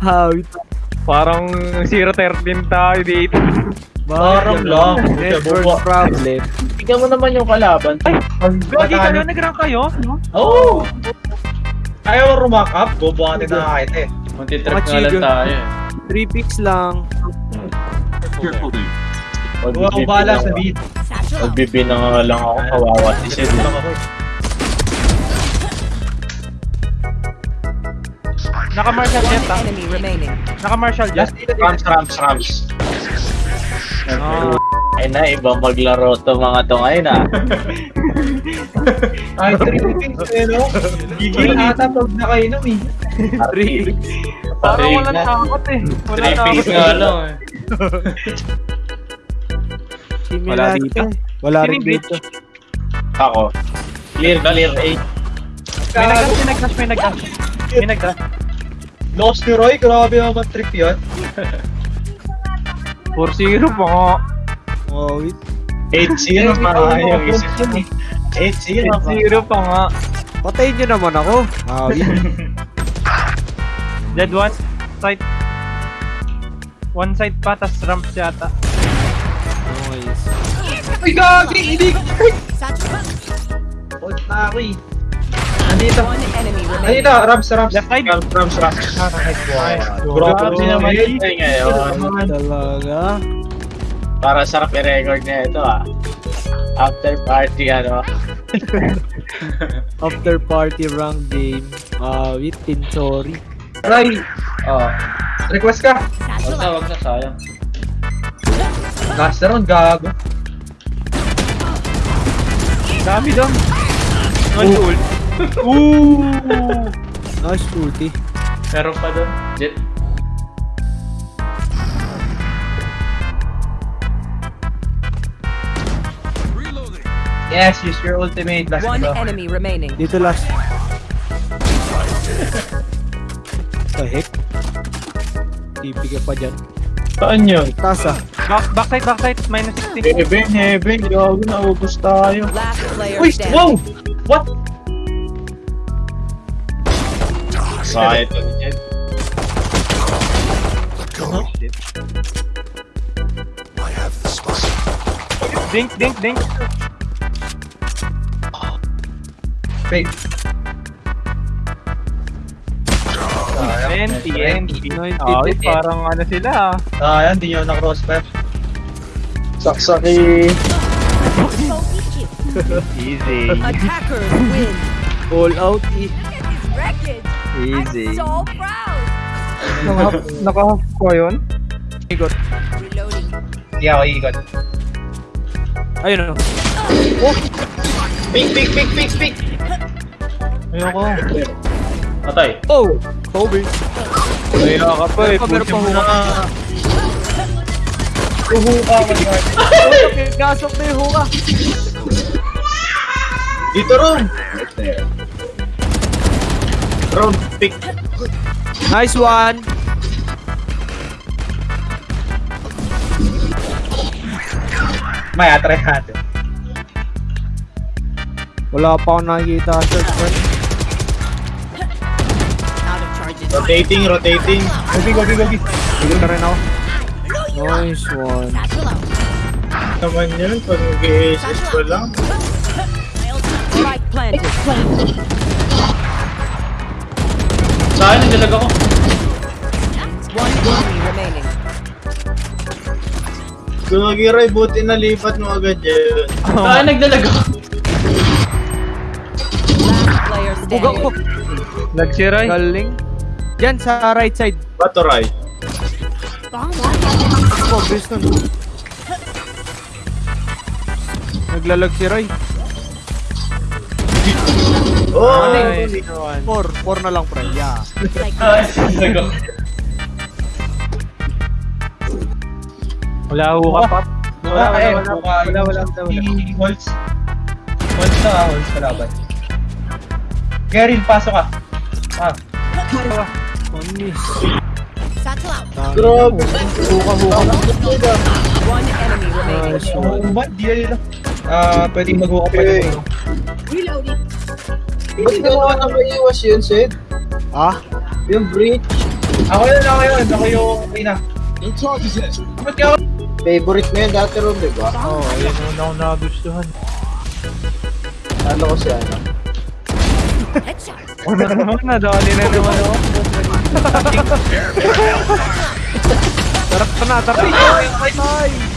Hawit. Parang 0-13 tayo dito. Parang lang. Network Buwa. problem. Tingnan mo naman yung kalaban. Ay, Gagi kayo, nag-rank kayo? Oo! Ayaw rumak up, bubuhatin na kahit eh. Magtitrip Mga nga lang tayo eh. 3 picks lang. Buwa ko bala sa beat. Magbibinang nga lang ako, kawawa si Sid. Naka-martial jet ah. enemy remaining. Naka-martial jet. Rams, Rams, Rams. Ah. Ay na, ibang maglaro to mga to ngayon ah. Ay, 3 pings eh, no? Gigil ata pag nakainom eh. Three. Parang walang na. takot eh. Walang takot. nga lang eh. Wala dito. Wala rin dito. Ako. Clear, clear A. May nag-dash, may nag-dash, may nag-dash. May nag-dash. Lost ni Roy, grabe naman trip yun. 4-0 pa nga. Oh, wait. 8-0 pa nga yung isip ko. 8-0 pa. 8-0 pa nga. Patayin nyo naman ako. Hawit. Dead one. Side. One side pa, tas ramps yata. Nice. Ay, gagi! Hindi na ako eh. Nandito. Nandito, Rams, Rams. Left side. Rams, Rams. Grabe naman yun ngayon. Talaga. Para sarap i-record niya ito ah. After party ano. After party rank game. Hawit. Tinchori. Roy, Oo. request ka. Wag na, wag na, sayang. Last round, gago. Dami doon. One ult. Ooh! Nice ulti. Meron pa doon. Jet. Yes, use your ultimate. Last One go. enemy remaining. Dito last. The heck? Tipi ka pa dyan. Saan yun? Taas ah. Back, backside, backside. Minus 60. Heaven, heaven. Gago, naubos tayo. Last player Uy, wow! What? Sayang to ni Jet. Dink, dink, dink. Fake. 20, 20. 90 Oh, parang ano sila ah. Ah, yan, di nyo na crossfire. Saksaki. Easy. Attackers win. All out eh. Wreckage. Easy. So proud. Naka- Naka-half ko yun? Ikot. Reloading. Hindi ako ikot. Ayun oh. Pick, pick, pick, pick, pick. Ayoko. Patay. Oh! Kobe. Ayoko ka pa eh. Pusin mo na. Uhuka ni Mark. Gasok na yung huka. Dito, Ron. Ron, pick. Nice one. May natin. Wala pa akong nakikita short friend. Out of charges. Rotating, rotating. Gogi, gogi, gogi. Hindi na rin ako. Nice one. Naman yun, pag mag-i-assist ko lang. Planted. Saan, nagdalag ako. One enemy remaining. Gumagiray, buti na lipat mo agad yun. Saan, nagdalag ako. Last player ko. Nagsiray. Galing. Yan sa right side. Batoray. Oh, base nun. Naglalag si Roy. Oh! Nice. 4. 4 na lang, pre. Yeah. Wala ho ka pa. Wala, wala, eh. wala, wala, wala, wala, Holtz. Holtz na, Holtz kalaban. Geril, pasok ka. Ah, Manis. Satchel out. Grabe. Huka lang. One enemy remaining. Nice oh, one. ba? Di nila. Ah, pwede mag-walk pa Okay. dito. Reloading. Ba't gano'n na maiiwas yun, Sid? Ah? Yung breach. Ako yun, ako yun. Ako yung Reyna. Ba't ka ako? Favorite mo yun dati ron, di ba? Oo, oh, ayun naman ako nagustuhan. Ano ko siya, ano? Headshot. Ano naman, nadali na naman ako. Tarap ka na, tarap ka.